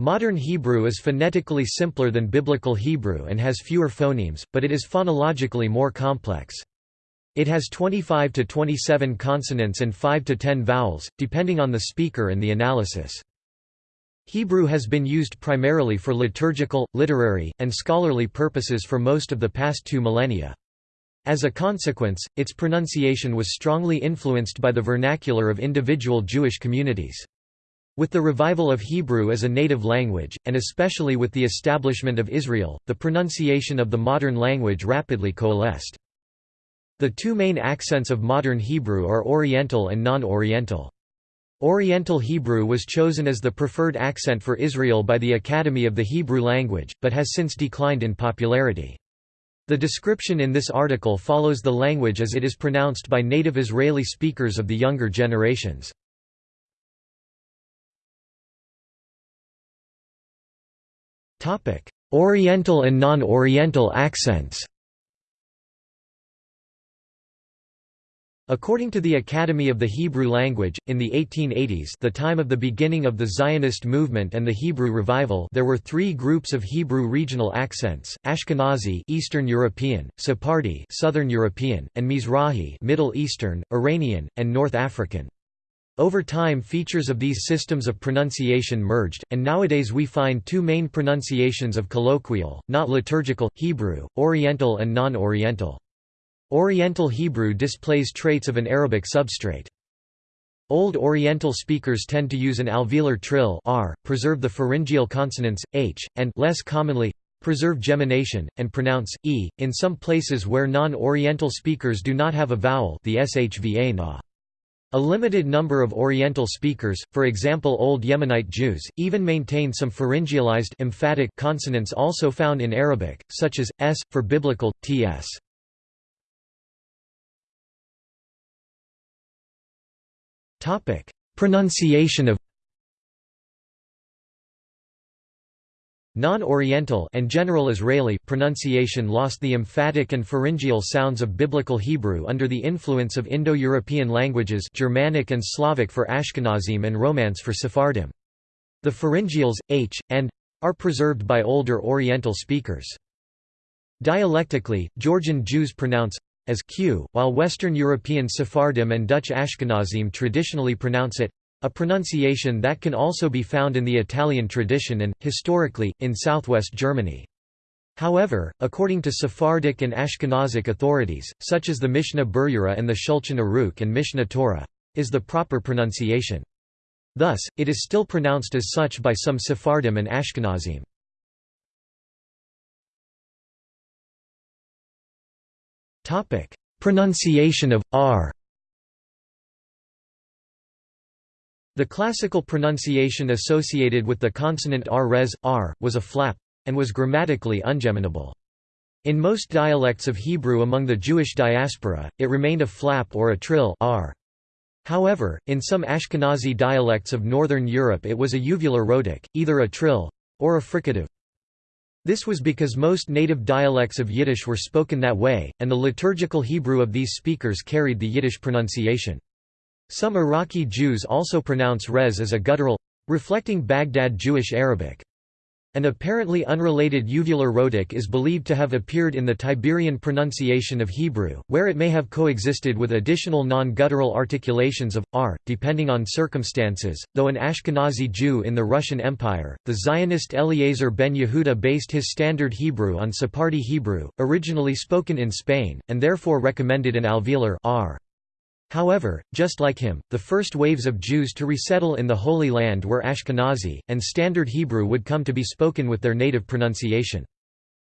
Modern Hebrew is phonetically simpler than Biblical Hebrew and has fewer phonemes, but it is phonologically more complex. It has 25 to 27 consonants and 5 to 10 vowels, depending on the speaker and the analysis. Hebrew has been used primarily for liturgical, literary, and scholarly purposes for most of the past two millennia. As a consequence, its pronunciation was strongly influenced by the vernacular of individual Jewish communities. With the revival of Hebrew as a native language, and especially with the establishment of Israel, the pronunciation of the modern language rapidly coalesced. The two main accents of modern Hebrew are Oriental and non-Oriental. Oriental Hebrew was chosen as the preferred accent for Israel by the Academy of the Hebrew Language, but has since declined in popularity. The description in this article follows the language as it is pronounced by native Israeli speakers of the younger generations. Oriental and non-Oriental accents According to the Academy of the Hebrew Language, in the 1880s the time of the beginning of the Zionist movement and the Hebrew revival there were three groups of Hebrew regional accents, Ashkenazi Eastern European, Sephardi Southern European, and Mizrahi Middle Eastern, Iranian, and North African. Over time features of these systems of pronunciation merged, and nowadays we find two main pronunciations of colloquial, not liturgical, Hebrew, Oriental and non-Oriental. Oriental Hebrew displays traits of an Arabic substrate. Old Oriental speakers tend to use an alveolar trill r, preserve the pharyngeal consonants, h, and less commonly, preserve gemination, and pronounce, e, in some places where non-Oriental speakers do not have a vowel the shva na. A limited number of Oriental speakers, for example Old Yemenite Jews, even maintain some pharyngealized emphatic consonants also found in Arabic, such as, s, for biblical, ts. Pronunciation of Non-Oriental and general Israeli pronunciation lost the emphatic and pharyngeal sounds of Biblical Hebrew under the influence of Indo-European languages Germanic and Slavic for Ashkenazim and Romance for Sephardim. The pharyngeals, h, and are preserved by older Oriental speakers. Dialectically, Georgian Jews pronounce as q, while Western European Sephardim and Dutch Ashkenazim traditionally pronounce it a pronunciation that can also be found in the Italian tradition and, historically, in southwest Germany. However, according to Sephardic and Ashkenazic authorities, such as the Mishnah Berurah and the Shulchan Aruch and Mishneh Torah, is the proper pronunciation. Thus, it is still pronounced as such by some Sephardim and Ashkenazim. Pronunciation of r. The classical pronunciation associated with the consonant r res r was a flap and was grammatically ungeminable. In most dialects of Hebrew among the Jewish diaspora, it remained a flap or a trill r. However, in some Ashkenazi dialects of northern Europe it was a uvular rhotic, either a trill or a fricative. This was because most native dialects of Yiddish were spoken that way, and the liturgical Hebrew of these speakers carried the Yiddish pronunciation. Some Iraqi Jews also pronounce res as a guttural, reflecting Baghdad Jewish Arabic. An apparently unrelated uvular rhotic is believed to have appeared in the Tiberian pronunciation of Hebrew, where it may have coexisted with additional non-guttural articulations of r, depending on circumstances. Though an Ashkenazi Jew in the Russian Empire, the Zionist Eliezer ben Yehuda based his Standard Hebrew on Sephardi Hebrew, originally spoken in Spain, and therefore recommended an alveolar r. However, just like him, the first waves of Jews to resettle in the Holy Land were Ashkenazi, and Standard Hebrew would come to be spoken with their native pronunciation.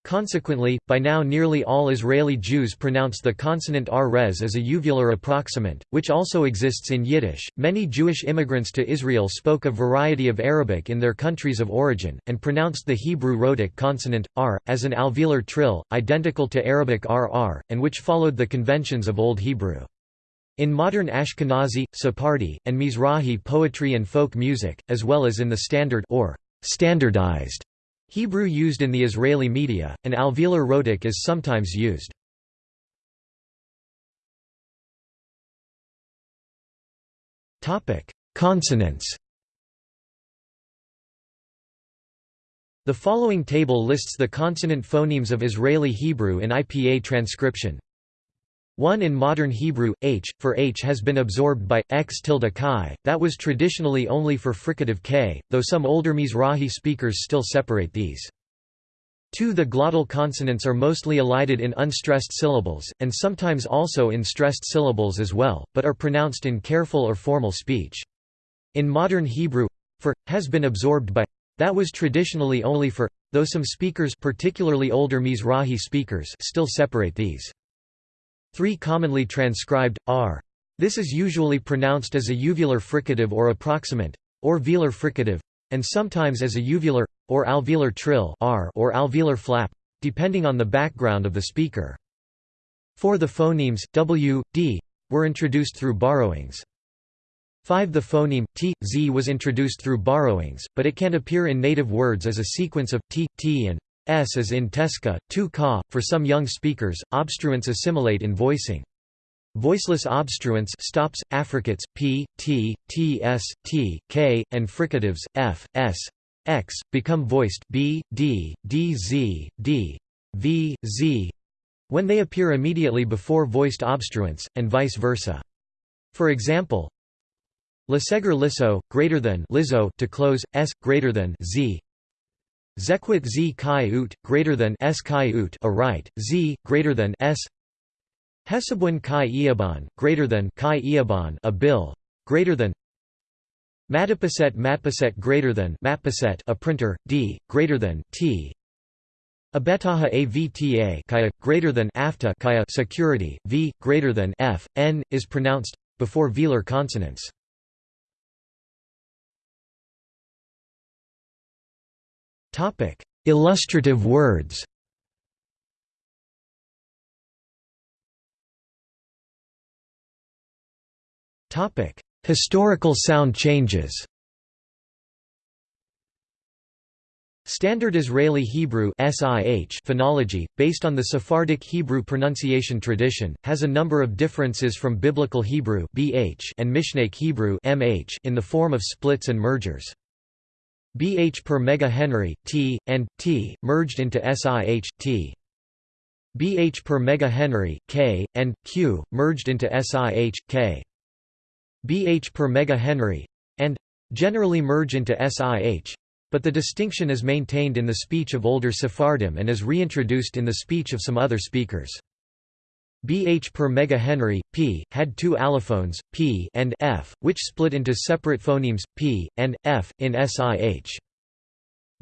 Consequently, by now nearly all Israeli Jews pronounce the consonant r res as a uvular approximant, which also exists in Yiddish. Many Jewish immigrants to Israel spoke a variety of Arabic in their countries of origin, and pronounced the Hebrew rhotic consonant, r, as an alveolar trill, identical to Arabic rr, and which followed the conventions of Old Hebrew. In modern Ashkenazi, Sephardi, and Mizrahi poetry and folk music, as well as in the standard or standardized Hebrew used in the Israeli media, an alveolar rhotic is sometimes used. Consonants The following table lists the consonant phonemes of Israeli Hebrew in IPA transcription. 1 in modern Hebrew, h, for h has been absorbed by, x tilde chi, that was traditionally only for fricative k, though some older Mizrahi speakers still separate these. 2 The glottal consonants are mostly elided in unstressed syllables, and sometimes also in stressed syllables as well, but are pronounced in careful or formal speech. In modern Hebrew, for, has been absorbed by, that was traditionally only for, though some speakers particularly older Mizrahi speakers still separate these. 3 Commonly transcribed, r. This is usually pronounced as a uvular fricative or approximant, or velar fricative, and sometimes as a uvular, or alveolar trill r or alveolar flap, depending on the background of the speaker. 4 The phonemes, w, d, were introduced through borrowings. 5 The phoneme, t, z was introduced through borrowings, but it can appear in native words as a sequence of t, t and s as in Tesca, tu ka. For some young speakers, obstruents assimilate in voicing. Voiceless obstruents stops, affricates, p, t, t, s, t, k, and fricatives, f, s, x, become voiced b, d, d, z, d, v, z, when they appear immediately before voiced obstruents, and vice versa. For example, Lesegre liso, greater than liso to close, s, greater than z. Zequit z chi ut, greater than s chi ut a right, z, greater than s. Hesabun chi iaban, greater than chi iaban a bill, greater than. Matapaset matpaset greater than matpaset a printer, d, greater than t. Abetaha avta kaya, greater than afta kaya security, v, greater than f, n, is pronounced before velar consonants. Topic: Illustrative words. Topic: Historical sound changes. Standard Israeli Hebrew phonology, based on the Sephardic Hebrew pronunciation tradition, has a number of differences from Biblical Hebrew and Mishnaic Hebrew in the form of splits and mergers. BH per megahenry, T, and, T, merged into SIH, T. BH per megahenry, K, and, Q, merged into SIH, K. BH per megahenry, and, generally merge into SIH, but the distinction is maintained in the speech of older Sephardim and is reintroduced in the speech of some other speakers. BH per megahenry, P, had two allophones, P and F, which split into separate phonemes, P, and, F, in SIH.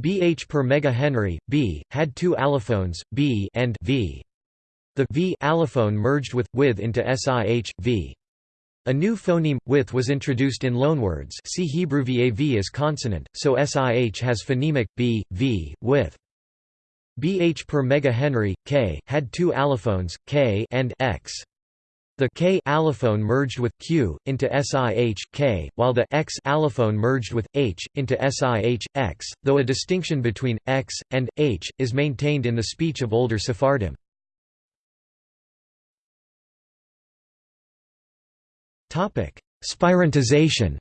BH per megahenry, B, had two allophones, B and V. The V allophone merged with, with into SIH, V. A new phoneme, with was introduced in loanwords see Hebrew VAV as consonant, so SIH has phonemic, B, V, with. BH per megahenry, K, had two allophones, K and X. The K allophone merged with Q into SIH K, while the X allophone merged with H into SIH X, though a distinction between X and H is maintained in the speech of older Sephardim. Topic: Spirantization.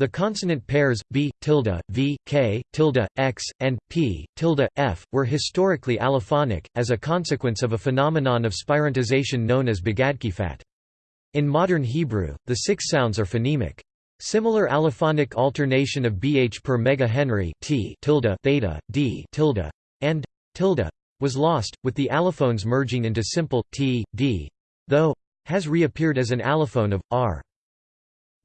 The consonant pairs b, tilde, v, k, tilde, x, and p, tilde, f, were historically allophonic, as a consequence of a phenomenon of spirantization known as begadkifat. In modern Hebrew, the six sounds are phonemic. Similar allophonic alternation of bh per megahenry t tilde theta, d tilde, and tilde was lost, with the allophones merging into simple t, d, though has reappeared as an allophone of r.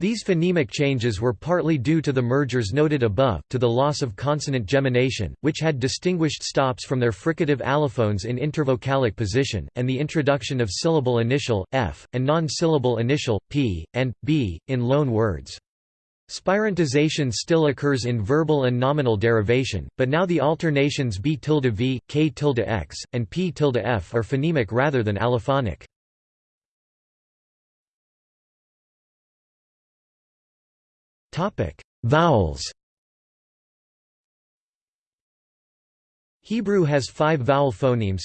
These phonemic changes were partly due to the mergers noted above, to the loss of consonant gemination, which had distinguished stops from their fricative allophones in intervocalic position, and the introduction of syllable initial, f, and non-syllable initial, p, and, b, in loan words. Spirantization still occurs in verbal and nominal derivation, but now the alternations b tilde v, k tilde x, and p tilde f are phonemic rather than allophonic. Vowels. Hebrew has five vowel phonemes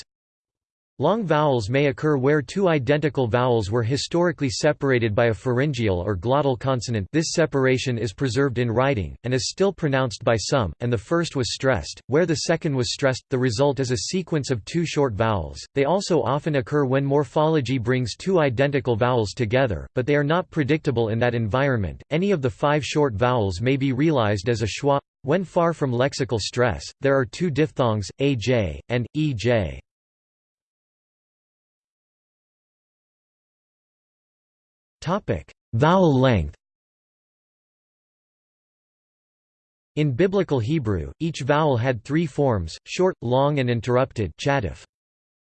Long vowels may occur where two identical vowels were historically separated by a pharyngeal or glottal consonant this separation is preserved in writing, and is still pronounced by some, and the first was stressed. Where the second was stressed, the result is a sequence of two short vowels. They also often occur when morphology brings two identical vowels together, but they are not predictable in that environment. Any of the five short vowels may be realized as a schwa. When far from lexical stress, there are two diphthongs, aj, and ej. Topic: Vowel length. In Biblical Hebrew, each vowel had three forms, short, long and interrupted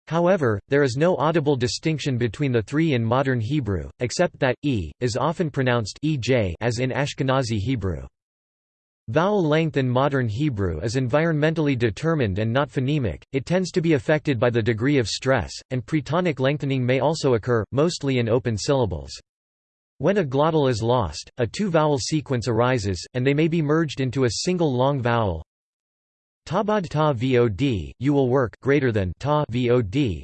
However, there is no audible distinction between the three in modern Hebrew, except that, e, is often pronounced ej as in Ashkenazi Hebrew. Vowel length in modern Hebrew is environmentally determined and not phonemic, it tends to be affected by the degree of stress, and pretonic lengthening may also occur, mostly in open syllables. When a glottal is lost, a two-vowel sequence arises, and they may be merged into a single long vowel. Tabad ta vod, you will work greater than ta vod.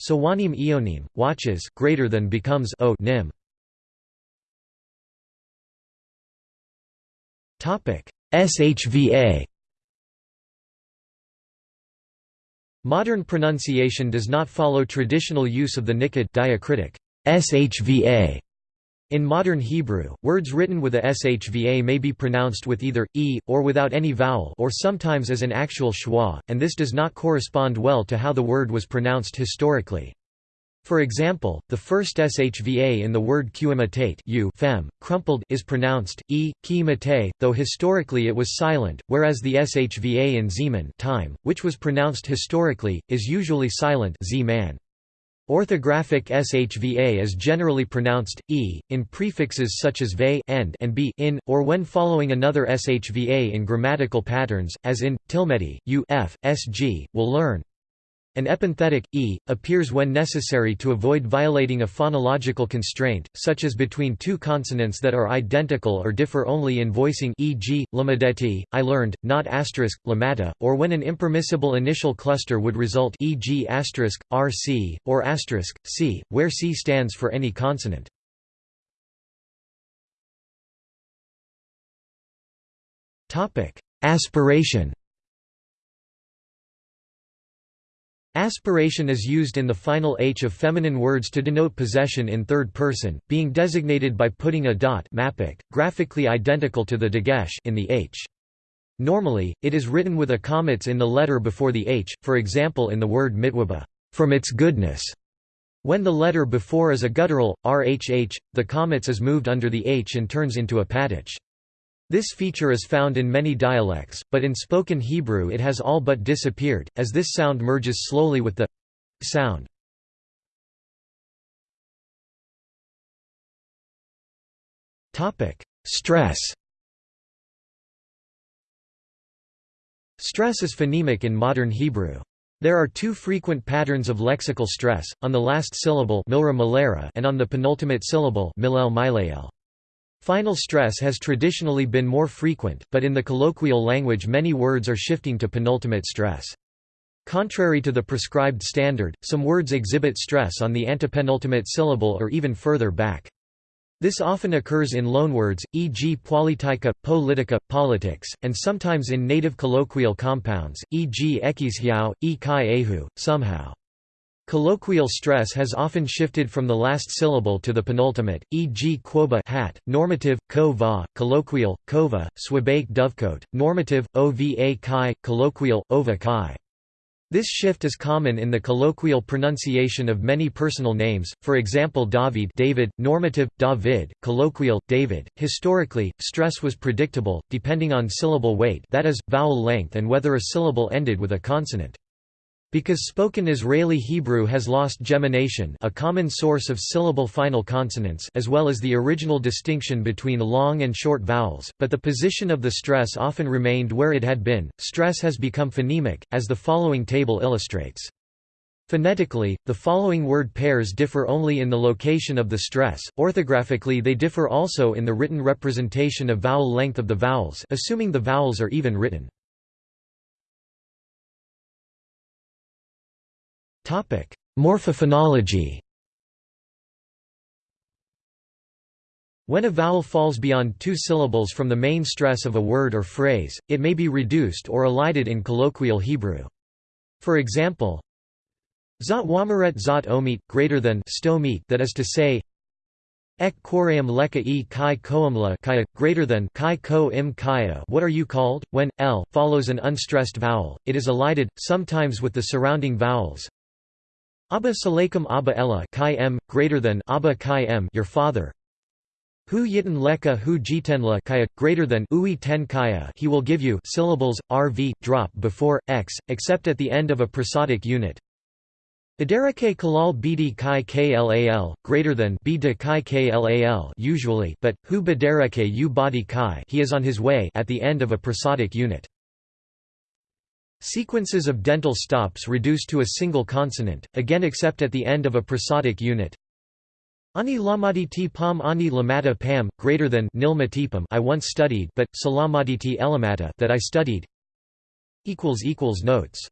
Sawanim ionim, watches greater than becomes o nim. Topic SHVA. Modern pronunciation does not follow traditional use of the niqqud diacritic SHVA in modern Hebrew, words written with a shva may be pronounced with either e, or without any vowel or sometimes as an actual schwa, and this does not correspond well to how the word was pronounced historically. For example, the first shva in the word qimitate u fem, crumpled is pronounced e, ki though historically it was silent, whereas the shva in zeman time, which was pronounced historically, is usually silent z -man. Orthographic shva is generally pronounced e in prefixes such as ve end and b in, or when following another shva in grammatical patterns, as in tilmeti, u f, sg, will learn. An epenthetic, e, appears when necessary to avoid violating a phonological constraint, such as between two consonants that are identical or differ only in voicing e.g., lamadeti, I learned, not asterisk, lamata, or when an impermissible initial cluster would result e.g. asterisk, rc, or asterisk, c, where c stands for any consonant. Aspiration Aspiration is used in the final h of feminine words to denote possession in third person, being designated by putting a dot mappiq, graphically identical to the dagesh in the h. Normally, it is written with a qamatz in the letter before the h, for example in the word mitwaba, from its goodness. When the letter before is a guttural, rhh, the qamatz is moved under the h and turns into a patach. This feature is found in many dialects, but in spoken Hebrew it has all but disappeared, as this sound merges slowly with the sound. Stress Stress is phonemic in modern Hebrew. There are two frequent patterns of lexical stress, on the last syllable and on the penultimate syllable Final stress has traditionally been more frequent, but in the colloquial language many words are shifting to penultimate stress. Contrary to the prescribed standard, some words exhibit stress on the antepenultimate syllable or even further back. This often occurs in loanwords, e.g. politica, politics, and sometimes in native colloquial compounds, e.g. ekishiao, e kai ehu, somehow. Colloquial stress has often shifted from the last syllable to the penultimate, e.g. quoba hat, normative, ko va, colloquial, kova, swabake dovecoat, normative, ova kai, colloquial, ova kai. This shift is common in the colloquial pronunciation of many personal names, for example David David, normative, David, colloquial, David. Historically, stress was predictable, depending on syllable weight that is, vowel length and whether a syllable ended with a consonant. Because spoken Israeli Hebrew has lost gemination a common source of syllable final consonants as well as the original distinction between long and short vowels, but the position of the stress often remained where it had been, stress has become phonemic, as the following table illustrates. Phonetically, the following word pairs differ only in the location of the stress, orthographically they differ also in the written representation of vowel length of the vowels assuming the vowels are even written. Morphophonology When a vowel falls beyond two syllables from the main stress of a word or phrase, it may be reduced or elided in colloquial Hebrew. For example, Zot wameret zot omit greater than sto that is to say, Ek koream leka e kai koamla kaya, greater than kai ko im kaya what are you called? When, l, follows an unstressed vowel, it is elided, sometimes with the surrounding vowels. Abba salakum abba ella kai m, greater than abba kai m your father. Hu yitan leka hu jitenla kaya, greater than ui ten kaya he will give you syllables, rv, drop before, x, except at the end of a prosodic unit. Idarake kalal bidi kai klal, greater than bida kai klal usually, but, hu bidarake u badi kai he is on his way at the end of a prosodic unit. Sequences of dental stops reduce to a single consonant, again except at the end of a prosodic unit. Ani lamaditi pam ani lamata pam, greater than nil matipam I once studied but, salamaditi elamata that I studied. Notes